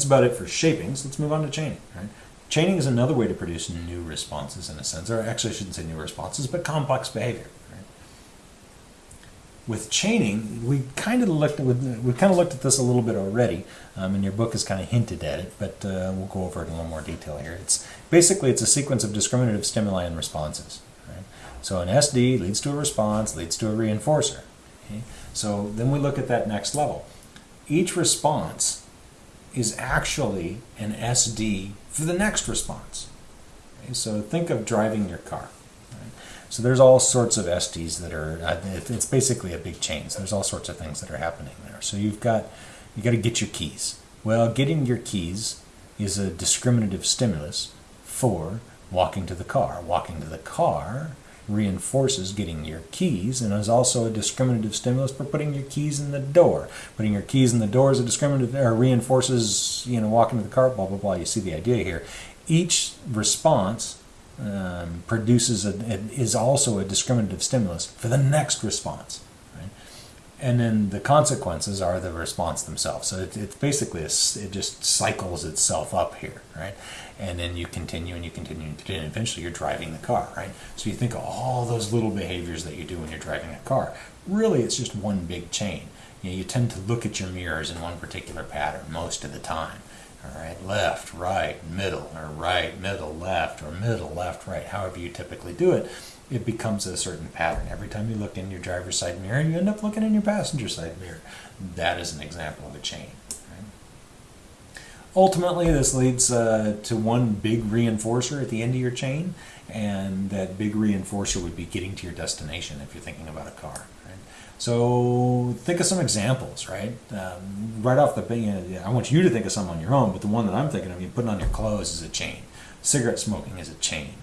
That's about it for shaping. So let's move on to chaining. Right? Chaining is another way to produce new responses in a sense, or actually I shouldn't say new responses, but complex behavior. With chaining, we kind of looked at, we kind of looked at this a little bit already, um, and your book has kind of hinted at it, but uh, we'll go over it in a little more detail here. It's basically it's a sequence of discriminative stimuli and responses. Right? So an SD leads to a response, leads to a reinforcer. Okay? So then we look at that next level. Each response is actually an SD for the next response. Okay, so think of driving your car. So there's all sorts of SDs that are, uh, it's basically a big chain. So there's all sorts of things that are happening there. So you've got, you got to get your keys. Well, getting your keys is a discriminative stimulus for walking to the car. Walking to the car reinforces getting your keys and is also a discriminative stimulus for putting your keys in the door. Putting your keys in the door is a discriminative or reinforces, you know, walking to the car, blah, blah, blah. You see the idea here. Each response um, produces a, is also a discriminative stimulus for the next response. And then the consequences are the response themselves. So it, it's basically, a, it just cycles itself up here, right? and then you continue and you continue and continue, and eventually you're driving the car, right? So you think of all those little behaviors that you do when you're driving a car. Really, it's just one big chain. You, know, you tend to look at your mirrors in one particular pattern most of the time. All right, left, right, middle, or right, middle, left, or middle, left, right, however you typically do it, it becomes a certain pattern. Every time you look in your driver's side mirror, you end up looking in your passenger side mirror. That is an example of a chain. Ultimately, this leads uh, to one big reinforcer at the end of your chain, and that big reinforcer would be getting to your destination if you're thinking about a car. Right? So think of some examples, right? Um, right off the bat, I want you to think of some on your own, but the one that I'm thinking of, you putting on your clothes is a chain. Cigarette smoking is a chain.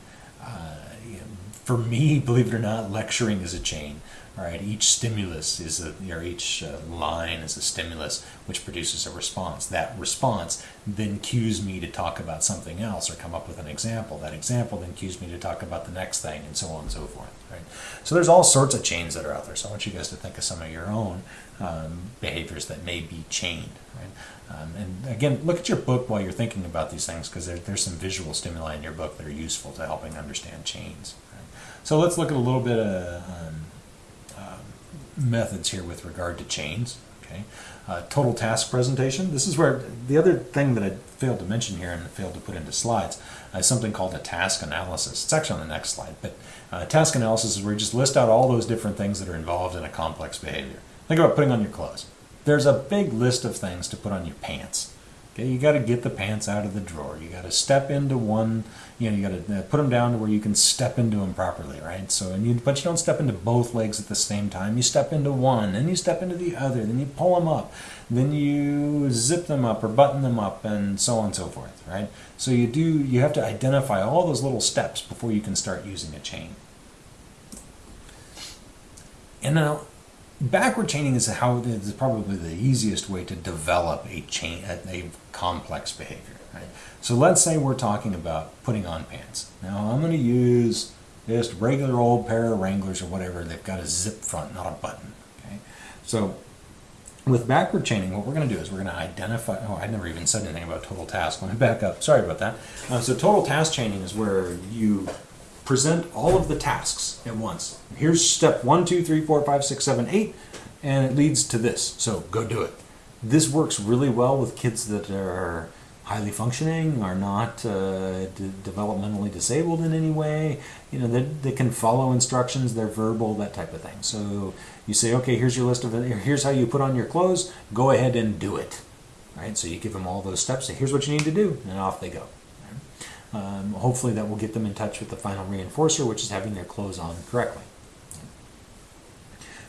For me, believe it or not, lecturing is a chain. Right, each stimulus is a, or each uh, line is a stimulus which produces a response. That response then cues me to talk about something else or come up with an example. That example then cues me to talk about the next thing and so on and so forth. Right. So there's all sorts of chains that are out there. So I want you guys to think of some of your own um, behaviors that may be chained. Right. Um, and again, look at your book while you're thinking about these things because there, there's some visual stimuli in your book that are useful to helping understand chains. So let's look at a little bit of um, methods here with regard to chains. Okay, uh, total task presentation. This is where the other thing that I failed to mention here and failed to put into slides is something called a task analysis. It's actually on the next slide, but uh, task analysis is where you just list out all those different things that are involved in a complex behavior. Think about putting on your clothes. There's a big list of things to put on your pants. Okay, you got to get the pants out of the drawer. You got to step into one you know, you got to uh, put them down to where you can step into them properly, right? So, and you, but you don't step into both legs at the same time. You step into one, then you step into the other, then you pull them up, then you zip them up or button them up, and so on and so forth, right? So you do, you have to identify all those little steps before you can start using a chain. And now, backward chaining is how is probably the easiest way to develop a chain, a, complex behavior. Right? So let's say we're talking about putting on pants. Now I'm going to use just regular old pair of Wranglers or whatever. They've got a zip front, not a button. Okay, so with backward chaining, what we're going to do is we're going to identify. Oh, I never even said anything about total task. Let me back up. Sorry about that. Uh, so total task chaining is where you present all of the tasks at once. Here's step one, two, three, four, five, six, seven, eight, and it leads to this. So go do it. This works really well with kids that are highly functioning, are not uh, developmentally disabled in any way. You know, they, they can follow instructions, they're verbal, that type of thing. So you say, okay, here's your list of, here's how you put on your clothes, go ahead and do it. Right? So you give them all those steps, say, here's what you need to do, and off they go. Um, hopefully that will get them in touch with the final reinforcer, which is having their clothes on correctly.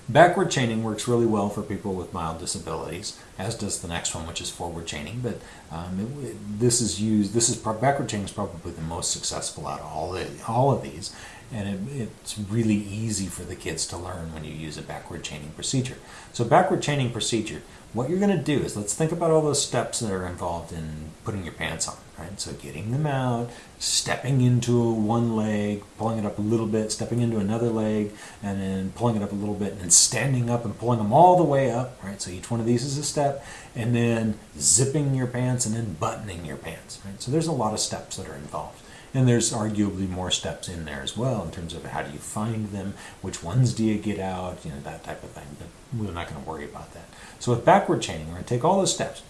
Backward chaining works really well for people with mild disabilities, as does the next one, which is forward chaining. But um, it, this is used. This is backward chaining is probably the most successful out of all of, all of these, and it, it's really easy for the kids to learn when you use a backward chaining procedure. So backward chaining procedure, what you're going to do is let's think about all those steps that are involved in putting your pants on. right? So getting them out, stepping into one leg, pulling it up a little bit, stepping into another leg, and then pulling it up a little bit, and then standing up and pulling them all the way up, right? So each one of these is a step, and then zipping your pants and then buttoning your pants, right? So there's a lot of steps that are involved. And there's arguably more steps in there as well in terms of how do you find them, which ones do you get out, you know, that type of thing. But we're not going to worry about that. So with backward chaining, we're going to take all those steps.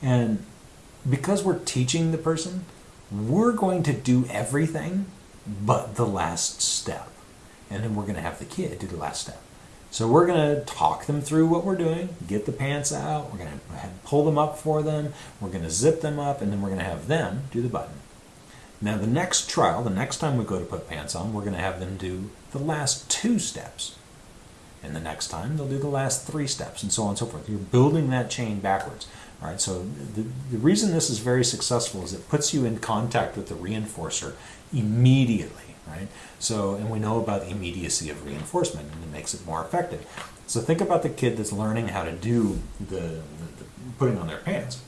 And because we're teaching the person, we're going to do everything but the last step. And then we're going to have the kid do the last step. So we're going to talk them through what we're doing, get the pants out, we're going to pull them up for them, we're going to zip them up, and then we're going to have them do the button. Now, the next trial, the next time we go to put pants on, we're going to have them do the last two steps. And the next time, they'll do the last three steps, and so on and so forth. You're building that chain backwards. All right, so the, the reason this is very successful is it puts you in contact with the reinforcer immediately, right? So, and we know about the immediacy of reinforcement, and it makes it more effective. So think about the kid that's learning how to do the, the, the putting on their pants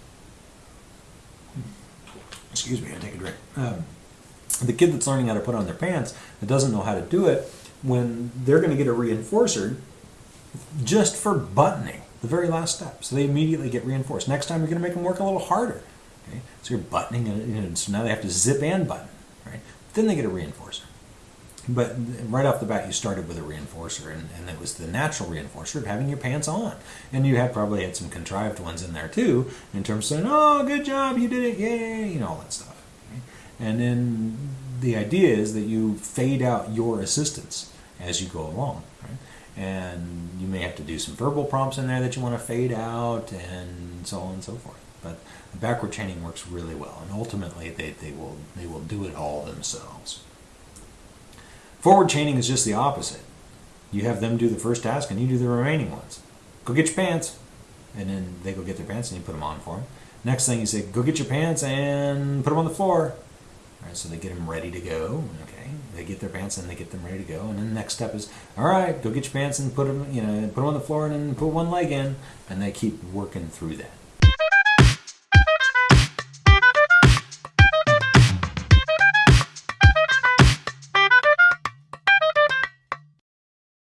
excuse me, I take a drink. Um, the kid that's learning how to put on their pants that doesn't know how to do it, when they're going to get a reinforcer just for buttoning, the very last step. So they immediately get reinforced. Next time you're going to make them work a little harder. Okay? So you're buttoning, and so now they have to zip and button. Right? Then they get a reinforcer. But right off the bat, you started with a reinforcer, and, and it was the natural reinforcer of having your pants on. And you had probably had some contrived ones in there too, in terms of saying, "Oh, good job, you did it, yay!" You know all that stuff. And then the idea is that you fade out your assistance as you go along, and you may have to do some verbal prompts in there that you want to fade out, and so on and so forth. But backward chaining works really well, and ultimately they, they will they will do it all themselves. Forward chaining is just the opposite. You have them do the first task and you do the remaining ones. Go get your pants. And then they go get their pants and you put them on for them. Next thing you say, go get your pants and put them on the floor. All right, so they get them ready to go. Okay, they get their pants and they get them ready to go. And then the next step is, all right, go get your pants and put them, you know, put them on the floor and then put one leg in. And they keep working through that.